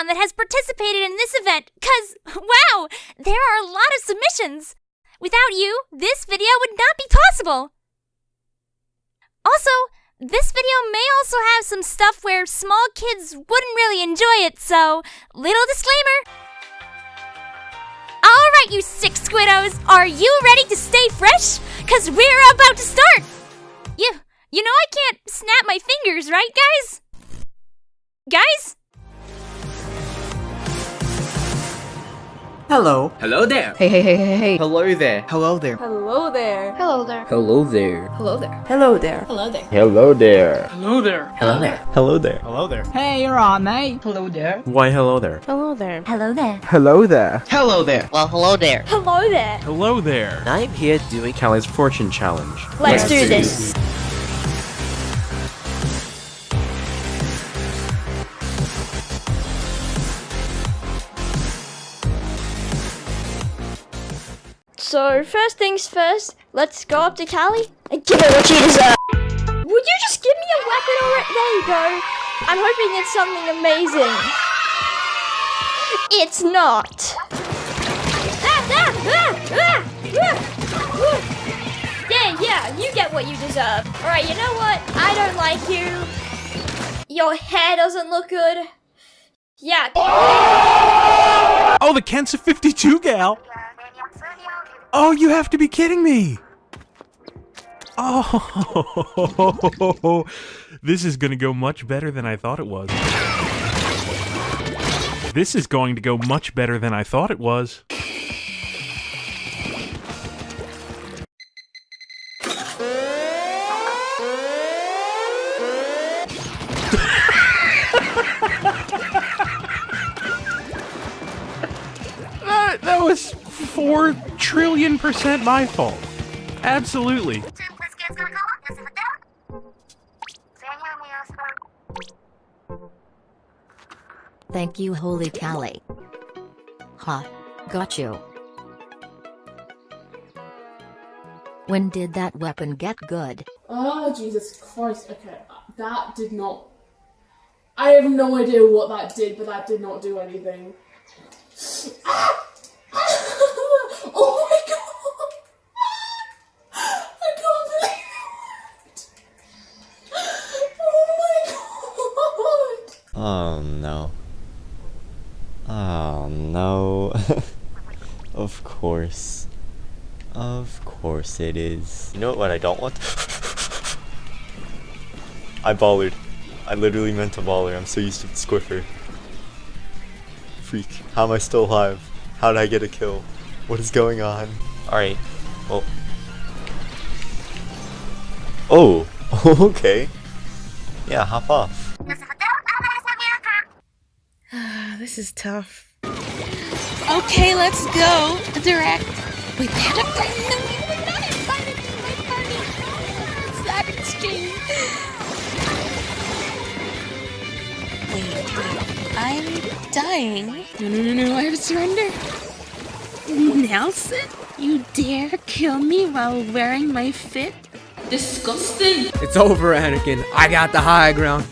everyone that has participated in this event, because, wow, there are a lot of submissions. Without you, this video would not be possible. Also, this video may also have some stuff where small kids wouldn't really enjoy it, so, little disclaimer. Alright, you six squiddos, are you ready to stay fresh? Cause we're about to start! You, you know I can't snap my fingers, right guys? Guys? Hello. Hello there. Hey, hey, hey, hey, hey. Hello there. Hello there. Hello there. Hello there. Hello there. Hello there. Hello there. Hello there. Hello there. Hello there. Hello there. Hello there. Hello there. Hey, you're on, mate. Hello there. Why hello there? Hello there. Hello there. Hello there. Hello there. Well, hello there. Hello there. Hello there. I'm here doing Callie's fortune challenge. Let's, do this. So, first things first, let's go up to Callie and give her what she deserves. Would you just give me a weapon already? There you go. I'm hoping it's something amazing. It's not. Ah, ah, ah, ah, ah, ah. Yeah, yeah, you get what you deserve. Alright, you know what? I don't like you. Your hair doesn't look good. Yeah. Oh, the Kensa 52 gal! Oh, you have to be kidding me! Oh, this is gonna go much better than I thought it was. This is going to go much better than I thought it was. that, that was four trillion percent my fault. Absolutely. Thank you, Holy Callie. Ha. Got you. When did that weapon get good? Oh, Jesus Christ. Okay, that did not. I have no idea what that did, but that did not do anything. Ah! Oh my god! I can't believe it! Oh my god! Oh no. Oh no. of course. Of course it is. You know what I don't want? I ballered. I literally meant to baller. I'm so used to Squiffer. Freak. How am I still alive? How did I get a kill? What is going on? Alright. Well. Oh. okay. Yeah, hop off. This is tough. Okay, let's go. Direct. We better bring them. We're not invited to my party. Savage King. Wait, wait. I'm dying. No, no, no, no. I have to surrender. Nelson, you dare kill me while wearing my fit? Disgusting. It's over, Anakin. I got the high ground.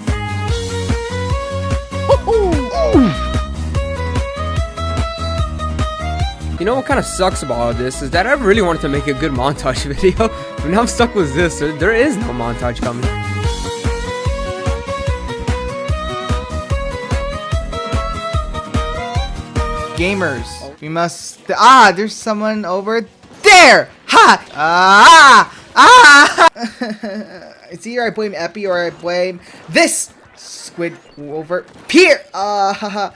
You know what kind of sucks about all this is that I really wanted to make a good montage video, but now I'm stuck with this. There, there is no montage coming. Gamers, we must. Ah, there's someone over there. Ha! Ah! Ah! it's either I blame Epi or I blame this squid over here. Uh, haha.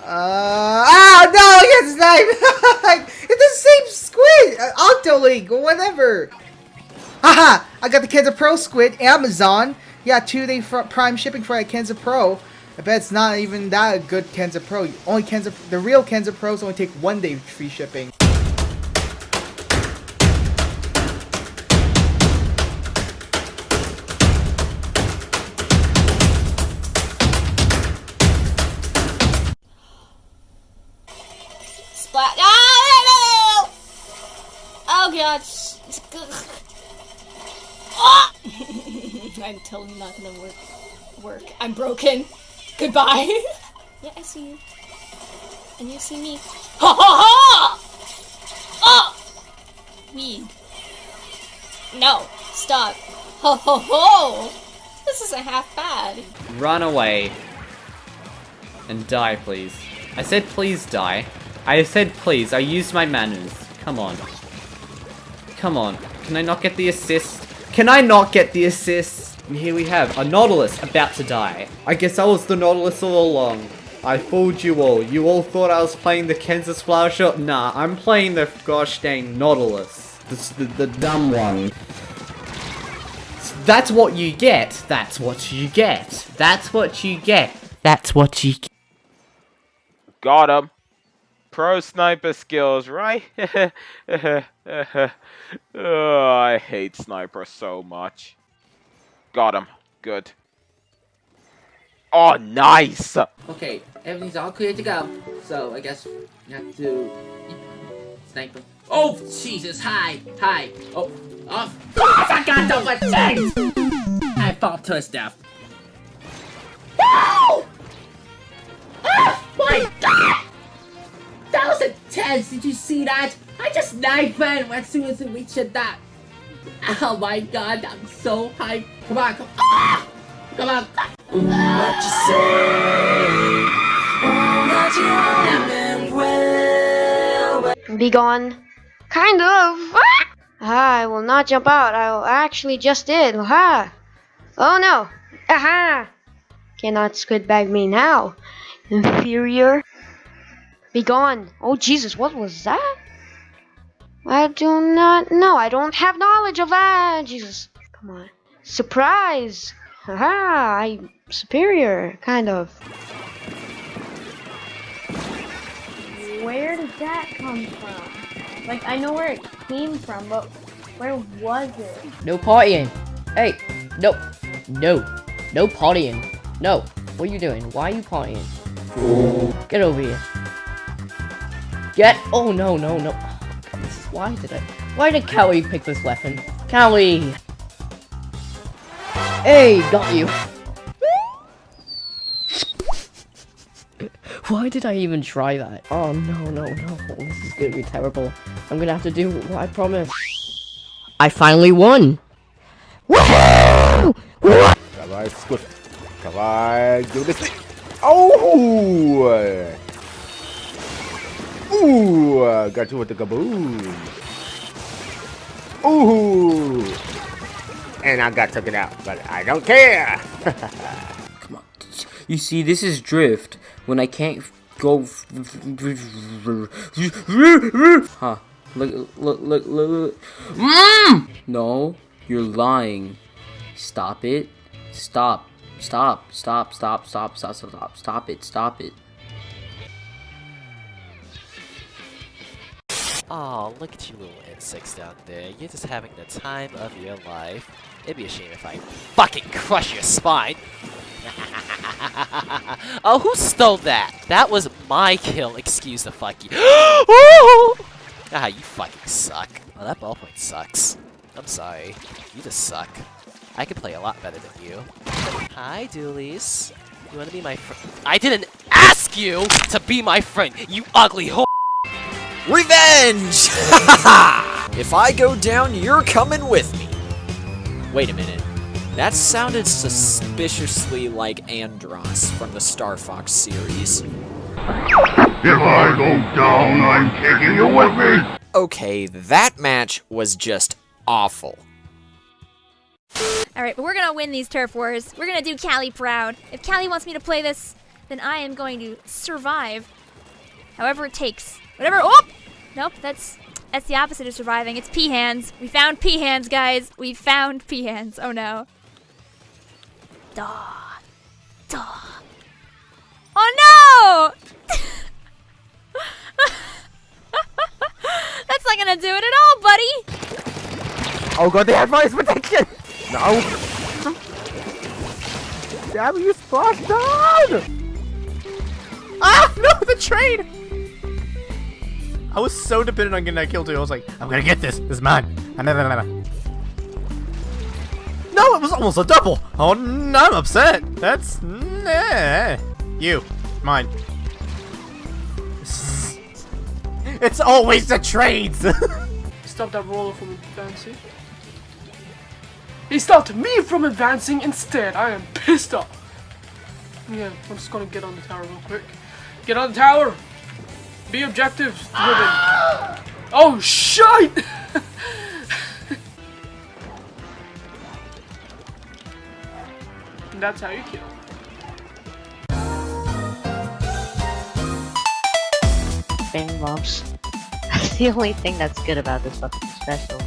Uh, ah, no, yes, knife! it's the same squid! Uh, Octoling, whatever. Haha, I got the Kensa Pro squid, Amazon. Yeah, two-day prime shipping for a Kensa Pro. I bet it's not even that good Kensa Pro. Only Kensa, the real Kensa Pros only take one day free shipping. Splat. No. Oh god. Ah! I'm totally not gonna work. Work. I'm broken. Goodbye. yeah, I see you. And you see me. Ha ha ha! Ah! Oh! Weed. No. Stop. Ho ho ho! This isn't half bad. Run away. And die, please. I said please die. I said please. I used my manners. Come on. Come on. Can I not get the assist? Can I not get the assist? And here we have a Nautilus about to die. I guess I was the Nautilus all along. I fooled you all. You all thought I was playing the Kansas Flower Shop? Nah, I'm playing the gosh dang Nautilus. The, the, the dumb one. That's what you get. That's what you get. That's what you get. That's what you get. Got him. Pro sniper skills, right? oh, I hate sniper so much. Got him. Good. Oh, nice! Okay, everything's all clear to go. So, I guess you have to... Sniper. Oh, Jesus, hi, hi. Oh, oh, oh I got the things! I fall to his death. No! Oh, my God! That was intense, did you see that? I just knifed him as soon as he reached that. Oh my god, I'm so hyped. Come on, come on. Ah! Come on. What you say? Be gone. Kind of. Ah, I will not jump out. I actually just did. Aha. Oh no. Aha. Cannot squid bag me now. Inferior. Be gone. Oh Jesus, what was that? I do not know. I don't have knowledge of that. Jesus. Come on. Surprise. Haha, I'm superior, kind of. Where did that come from? Like, I know where it came from, but where was it? No partying. Hey, no, no, no partying. No, what are you doing? Why are you partying? Get over here. Get, oh no, no, no. Why did I, why did Callie pick this weapon? Callie! Hey, got you. Why did I even try that? Oh no, no, no. This is gonna be terrible. I'm gonna have to do what I promised. I finally won! Woohoo! Swift. Come on, do this. Oh! Ooh, got you with the kaboom. Ooh. And I got took it out, but I don't care. Come on. You see, this is drift. When I can't go... Huh. Look, look, look, look, mm! No, you're lying. Stop it. Stop. Stop. Stop, stop, stop, stop, stop, stop, stop it, stop it. Oh, look at you little insects down there. You're just having the time of your life. It'd be a shame if I fucking crush your spine. oh, who stole that? That was my kill. Excuse the fuck you. ah, you fucking suck. Well, that ballpoint sucks. I'm sorry. You just suck. I could play a lot better than you. Hi, Doolies. You wanna be my friend? I didn't ask you to be my friend, you ugly whore! Revenge! if I go down, you're coming with me. Wait a minute. That sounded suspiciously like Andross from the Star Fox series. If I go down, I'm taking you with me! Okay, that match was just awful. Alright, but we're gonna win these turf wars. We're gonna do Callie proud. If Callie wants me to play this, then I am going to survive. However it takes. Whatever. Oh! Nope, that's that's the opposite of surviving. It's pea hands. We found pea hands, guys. We found pea hands. Oh no. Duh. Duh. Oh no! That's not gonna do it at all, buddy! Oh god, they have voice protection! No! Damn you, splash down! Ah, no, the train! I was so dependent on getting that kill too. I was like, I'm gonna get this. This is mine. No, it was almost a double. Oh, no, I'm upset. That's nah. you, mine. It's always the trades. Stop that roller from advancing. He stopped me from advancing instead. I am pissed off. Yeah, I'm just gonna get on the tower real quick. Get on the tower. Be objective driven. Oh shit! That's how you kill. Bang bumps. That's the only thing that's good about this fucking special.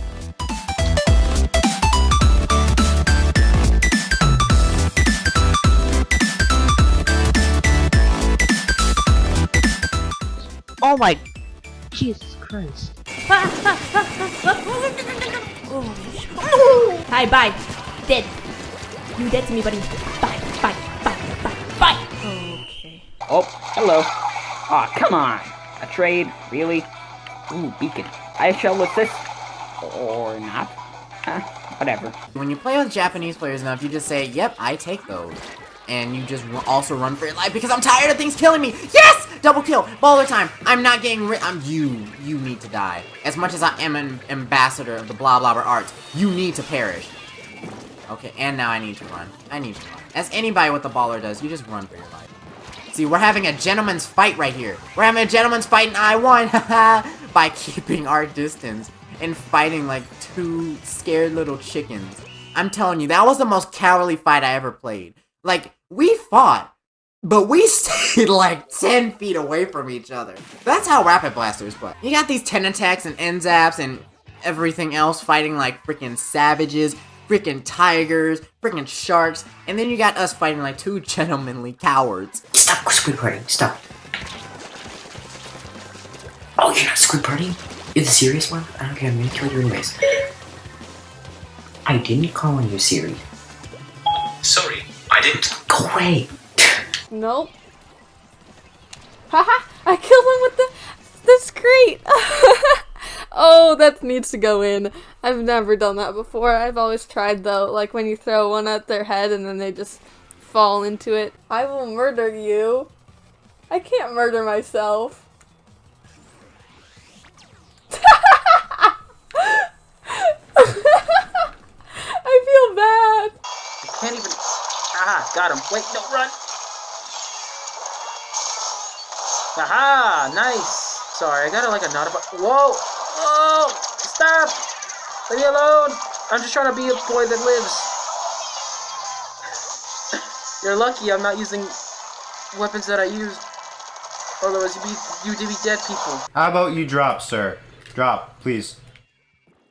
Oh my Jesus Christ. Hi, bye. Dead. You dead to me, buddy. Bye, bye, bye, bye, bye. Okay. Oh, hello. Aw, come on. A trade? Really? Ooh, beacon. I shall assist. Or not. Huh? Whatever. When you play with Japanese players enough, you just say, yep, I take those. And you just also run for your life because I'm tired of things killing me. Yes! Double kill. Baller time. I'm not getting rid- I'm you. You need to die. As much as I am an ambassador of the blah blah blah arts, you need to perish. Okay, and now I need to run. I need to run. As anybody with the baller does, you just run for your life. See, we're having a gentleman's fight right here. We're having a gentleman's fight and I won, by keeping our distance and fighting like two scared little chickens. I'm telling you, that was the most cowardly fight I ever played. Like, we fought, but we stayed like 10 feet away from each other. That's how Rapid Blasters play. You got these Tentateks and N-ZAPs and everything else fighting like freaking savages, freaking tigers, freaking sharks, and then you got us fighting like two gentlemanly cowards. Stop squid partying. Stop. Oh, you're not squid partying? You're the serious one? I don't care. I'm gonna kill you anyways. I didn't call on you, Siri. Sorry, I didn't. Go away. Nope. Haha! I killed him with the the screet. oh, that needs to go in. I've never done that before. I've always tried though, like when you throw one at their head and then they just fall into it. I will murder you. I can't murder myself. Got him. Wait, no, run. Aha, nice. Sorry, I got like a not about. Whoa, whoa, stop. Leave me alone. I'm just trying to be a boy that lives. You're lucky I'm not using weapons that I use. Otherwise, you'd be, you'd be dead people. How about you drop, sir? Drop, please.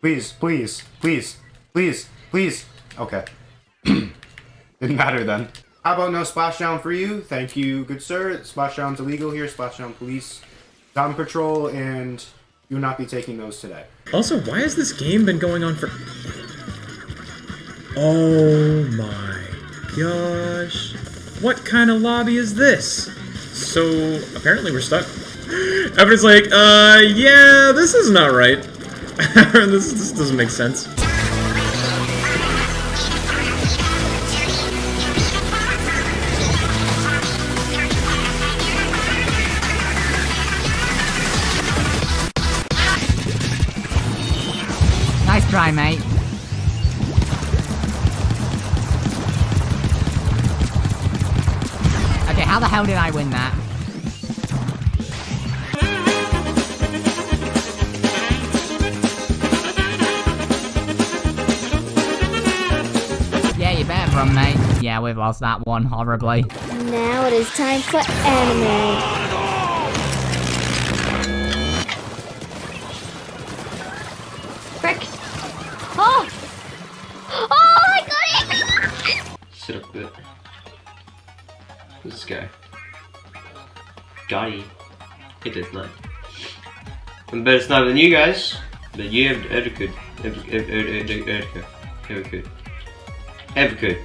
Please, please, please, please, please. Okay. Didn't matter then. How about no splashdown for you? Thank you, good sir. Splashdown's illegal here. Splashdown police. Down patrol, and you will not be taking those today. Also, why has this game been going on for... Oh my gosh. What kind of lobby is this? So, apparently we're stuck. Everyone's like, uh, yeah, this is not right. this, this doesn't make sense. Try, mate. Okay, how the hell did I win that? Yeah, you better run, mate. Yeah, we've lost that one horribly. Now it is time for anime. Hit this nut. I'm better sniper than you guys, but you have ever could. Ever, ever, ever, ever, ever, ever could. Ever could.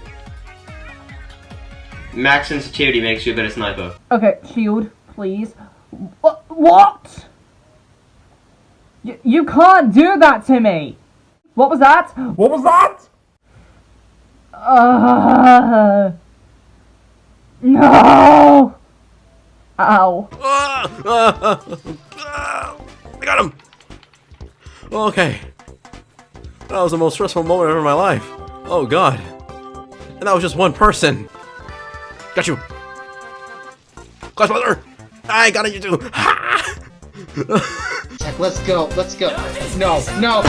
Max sensitivity makes you a better sniper. Okay, shield, please. What? What? Y- you can't do that to me! What was that? What was that? Uh, no! Ow. Ah, ah, ah, I got him! Okay. That was the most stressful moment ever in my life. Oh god. And that was just one person. Got you. Class mother! I got it, you too! Jack, let's go, let's go. No, no.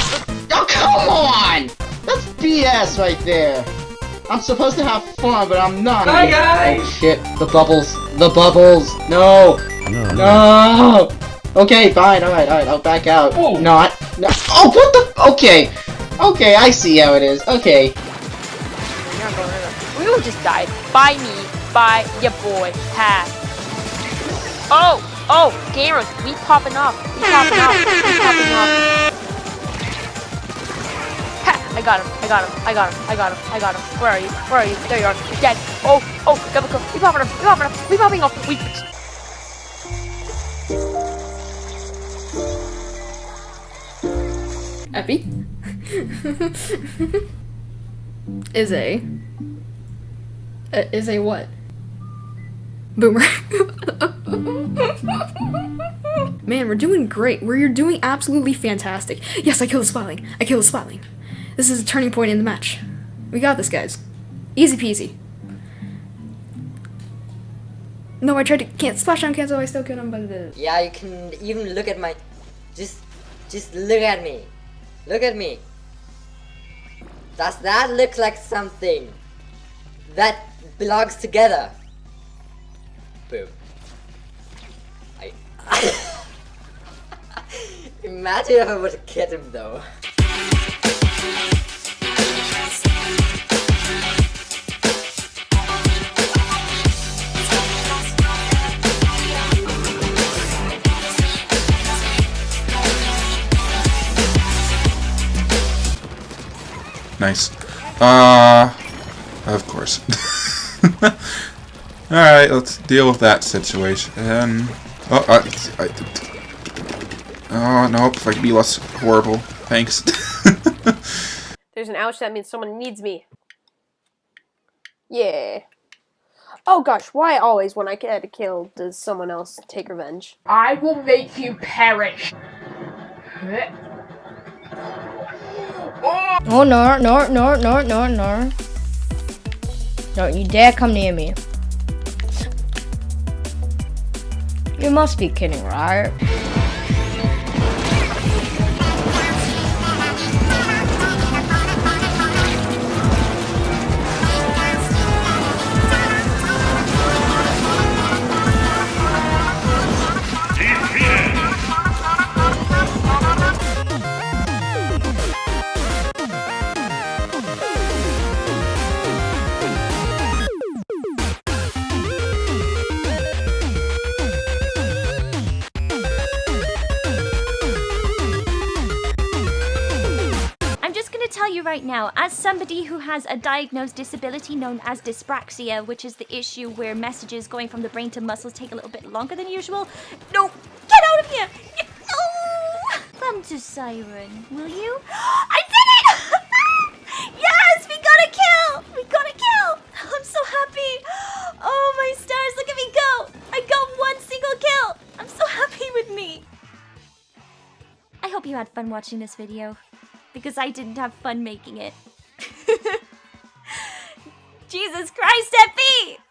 Oh, come on! That's BS right there. I'm supposed to have fun, but I'm not. Bye, oh, guys! Oh, shit, the bubbles. The bubbles. No. No. Okay, fine, alright, alright, I'll back out. Oh. Not. No. Oh, what the? Okay. Okay, I see how it is. Okay. We will just die. By me. By your boy. Ha. Oh! Oh! Cameras! We popping off. We popping off. We popping off. Got him. I got him. I got him. I got him. I got him. Where are you? Where are you? There you are. You're dead. Oh! Oh! Double kill. We popping off. We popping off. We popping off. We. Epi? is a. Uh, is a what? Boomer. Man, we're doing great. We're doing absolutely fantastic. Yes, I killed the Splatling. I killed the Splatling. This is a turning point in the match. We got this, guys. Easy peasy. No, I tried to can't splash down cancel. I still him, but uh, Yeah, you can even look at my. Just, just look at me. Look at me. Does that look like something that belongs together? Boom. I. Imagine if I would killed him though. Nice. Uh, of course. Alright, let's deal with that situation. Oh, I, oh, nope, if I could be less horrible. Thanks. There's an ouch, that means someone needs me. Yeah. Oh gosh, why always when I get a kill does someone else take revenge? I will make you perish. Oh no, no, no, no, no, no. Don't you dare come near me. You must be kidding, right? Somebody who has a diagnosed disability known as dyspraxia, which is the issue where messages going from the brain to muscles take a little bit longer than usual. No, get out of here! No! Come to Siren, will you? I did it! yes, we got a kill! We got a kill! I'm so happy! Oh my stars, look at me go! I got one single kill! I'm so happy with me! I hope you had fun watching this video because I didn't have fun making it. Jesus Christ, Epi!